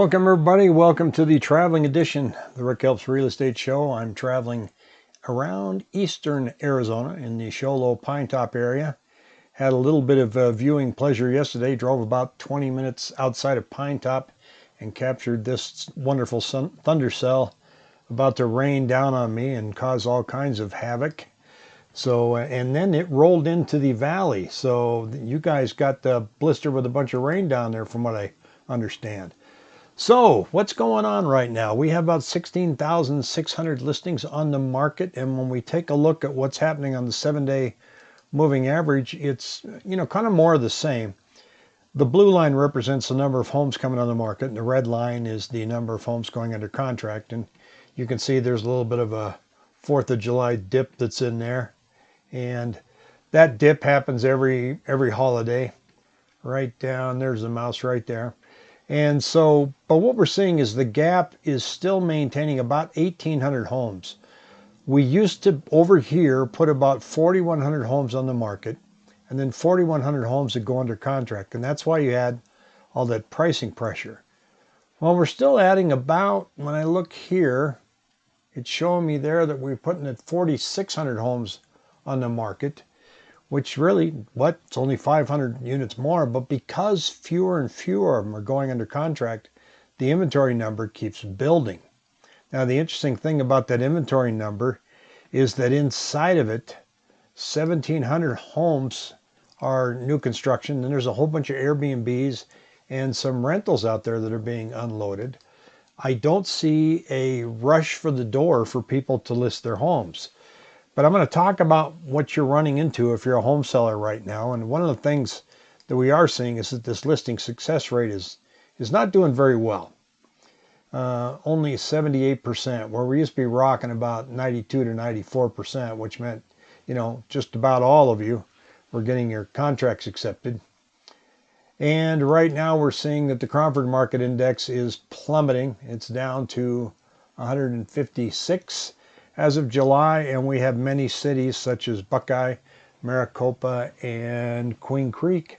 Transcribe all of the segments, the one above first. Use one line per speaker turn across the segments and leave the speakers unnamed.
Welcome everybody. Welcome to the traveling edition the Rick Helps Real Estate Show. I'm traveling around eastern Arizona in the Show Low Pinetop area. Had a little bit of uh, viewing pleasure yesterday. Drove about 20 minutes outside of Pinetop and captured this wonderful sun, thunder cell about to rain down on me and cause all kinds of havoc. So, uh, and then it rolled into the valley. So you guys got the blister with a bunch of rain down there from what I understand. So what's going on right now? We have about 16,600 listings on the market. And when we take a look at what's happening on the seven day moving average, it's, you know, kind of more of the same. The blue line represents the number of homes coming on the market and the red line is the number of homes going under contract. And you can see there's a little bit of a 4th of July dip that's in there. And that dip happens every every holiday. Right down, there's the mouse right there. And so, but what we're seeing is the gap is still maintaining about 1,800 homes. We used to, over here, put about 4,100 homes on the market and then 4,100 homes that go under contract. And that's why you had all that pricing pressure. Well, we're still adding about, when I look here, it's showing me there that we're putting at 4,600 homes on the market which really, what, it's only 500 units more, but because fewer and fewer of them are going under contract, the inventory number keeps building. Now, the interesting thing about that inventory number is that inside of it, 1,700 homes are new construction, and there's a whole bunch of Airbnbs and some rentals out there that are being unloaded. I don't see a rush for the door for people to list their homes. But I'm going to talk about what you're running into if you're a home seller right now. And one of the things that we are seeing is that this listing success rate is, is not doing very well. Uh, only 78%, where we used to be rocking about 92 to 94%, which meant, you know, just about all of you were getting your contracts accepted. And right now we're seeing that the Cromford Market Index is plummeting. It's down to 156 as of July, and we have many cities such as Buckeye, Maricopa, and Queen Creek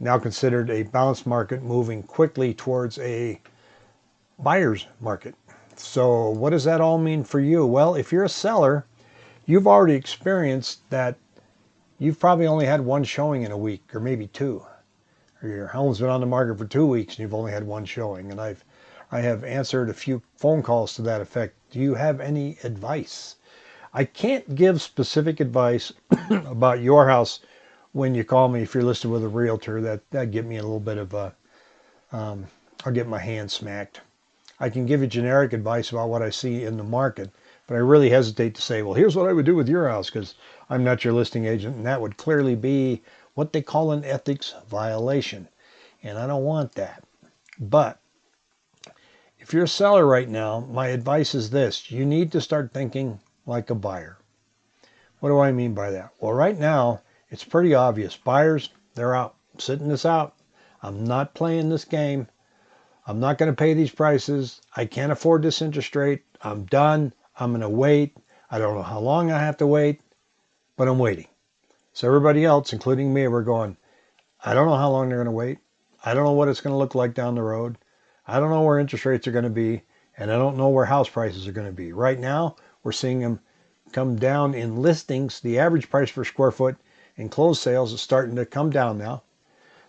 now considered a balanced market moving quickly towards a buyer's market. So what does that all mean for you? Well, if you're a seller, you've already experienced that you've probably only had one showing in a week or maybe two. Or your home's been on the market for two weeks and you've only had one showing. And I've I have answered a few phone calls to that effect. Do you have any advice? I can't give specific advice about your house when you call me if you're listed with a realtor. That that get me a little bit of a, um, I'll get my hand smacked. I can give you generic advice about what I see in the market, but I really hesitate to say, well, here's what I would do with your house because I'm not your listing agent, and that would clearly be what they call an ethics violation, and I don't want that. But if you're a seller right now, my advice is this. You need to start thinking like a buyer. What do I mean by that? Well, right now, it's pretty obvious. Buyers, they're out, sitting this out. I'm not playing this game. I'm not going to pay these prices. I can't afford this interest rate. I'm done. I'm going to wait. I don't know how long I have to wait, but I'm waiting. So everybody else, including me, we're going, I don't know how long they're going to wait. I don't know what it's going to look like down the road. I don't know where interest rates are going to be, and I don't know where house prices are going to be. Right now, we're seeing them come down in listings. The average price per square foot in closed sales is starting to come down now.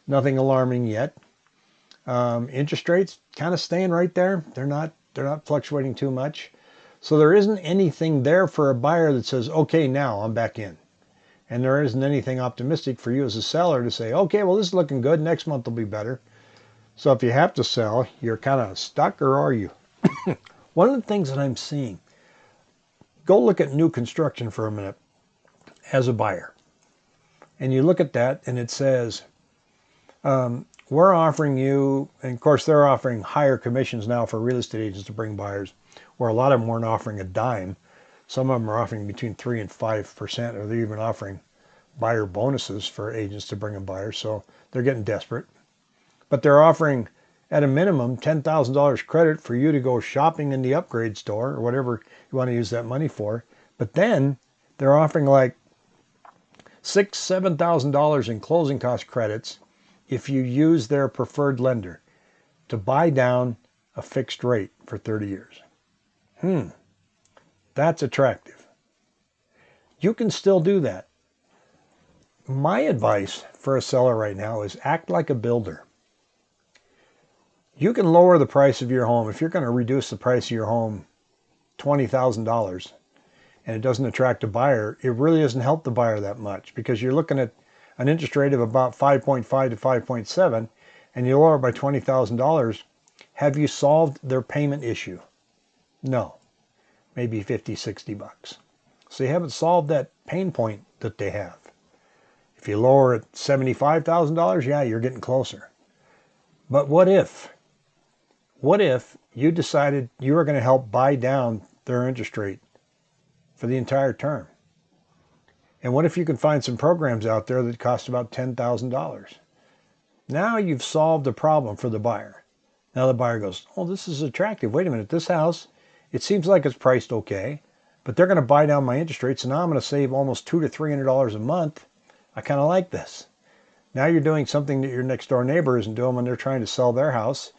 Nothing alarming yet. Um, interest rates kind of staying right there. They're not they're not fluctuating too much. So there isn't anything there for a buyer that says, okay, now I'm back in. And there isn't anything optimistic for you as a seller to say, okay, well, this is looking good. Next month will be better. So if you have to sell, you're kind of stuck or are you? One of the things that I'm seeing, go look at new construction for a minute as a buyer. And you look at that and it says, um, we're offering you, and of course they're offering higher commissions now for real estate agents to bring buyers, where a lot of them weren't offering a dime. Some of them are offering between 3 and 5%, or they're even offering buyer bonuses for agents to bring in buyers. So they're getting desperate but they're offering at a minimum $10,000 credit for you to go shopping in the upgrade store or whatever you want to use that money for. But then they're offering like six, seven thousand dollars in closing cost credits if you use their preferred lender to buy down a fixed rate for 30 years. Hmm, that's attractive. You can still do that. My advice for a seller right now is act like a builder. You can lower the price of your home. If you're going to reduce the price of your home $20,000 and it doesn't attract a buyer, it really doesn't help the buyer that much because you're looking at an interest rate of about 5.5 to 5.7 and you lower by $20,000, have you solved their payment issue? No. Maybe 50, 60 bucks. So you haven't solved that pain point that they have. If you lower it $75,000, yeah, you're getting closer. But what if? What if you decided you were going to help buy down their interest rate for the entire term? And what if you can find some programs out there that cost about $10,000? Now you've solved the problem for the buyer. Now the buyer goes, oh, this is attractive. Wait a minute, this house, it seems like it's priced okay, but they're going to buy down my interest rate, so now I'm going to save almost two to $300 a month. I kind of like this. Now you're doing something that your next door neighbor isn't doing when they're trying to sell their house.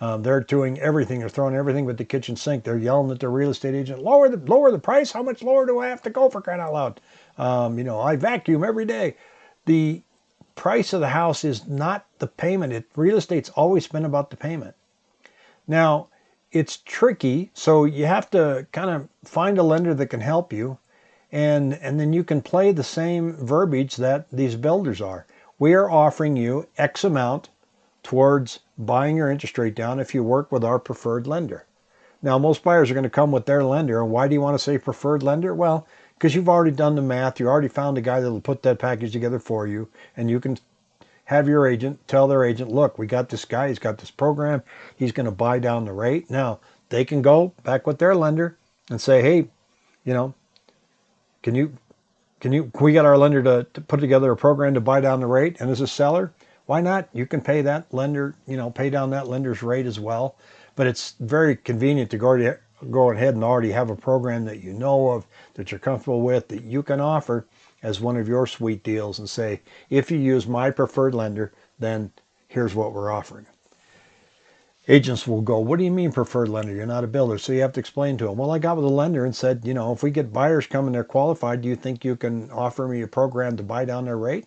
Um, they're doing everything. They're throwing everything but the kitchen sink. They're yelling at the real estate agent, lower the, lower the price. How much lower do I have to go for crying out loud? Um, you know, I vacuum every day. The price of the house is not the payment. It, real estate's always been about the payment. Now, it's tricky, so you have to kind of find a lender that can help you, and, and then you can play the same verbiage that these builders are. We are offering you X amount towards buying your interest rate down if you work with our preferred lender. Now, most buyers are going to come with their lender, and why do you want to say preferred lender? Well, because you've already done the math. You already found a guy that will put that package together for you, and you can have your agent tell their agent, look, we got this guy, he's got this program, he's going to buy down the rate. Now, they can go back with their lender and say, hey, you know, can you, can you, can we get our lender to, to put together a program to buy down the rate? And as a seller, why not? You can pay that lender, you know, pay down that lender's rate as well. But it's very convenient to go to go ahead and already have a program that you know of, that you're comfortable with, that you can offer as one of your sweet deals and say, if you use my preferred lender, then here's what we're offering. Agents will go, what do you mean preferred lender? You're not a builder. So you have to explain to them, well, I got with a lender and said, you know, if we get buyers coming, they're qualified, do you think you can offer me a program to buy down their rate?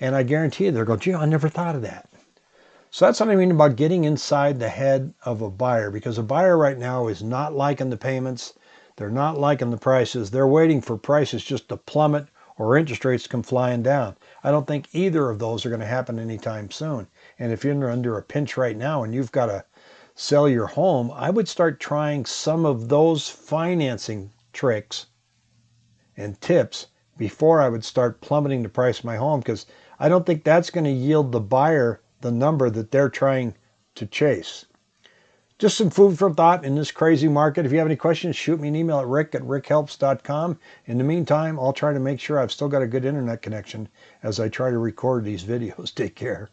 And I guarantee you, they'll go, gee, I never thought of that. So that's what I mean about getting inside the head of a buyer because a buyer right now is not liking the payments. They're not liking the prices. They're waiting for prices just to plummet or interest rates come flying down. I don't think either of those are going to happen anytime soon. And if you're under a pinch right now and you've got to sell your home, I would start trying some of those financing tricks and tips before I would start plummeting the price of my home because I don't think that's going to yield the buyer the number that they're trying to chase. Just some food for thought in this crazy market. If you have any questions, shoot me an email at rick at rickhelps.com. In the meantime, I'll try to make sure I've still got a good internet connection as I try to record these videos. Take care.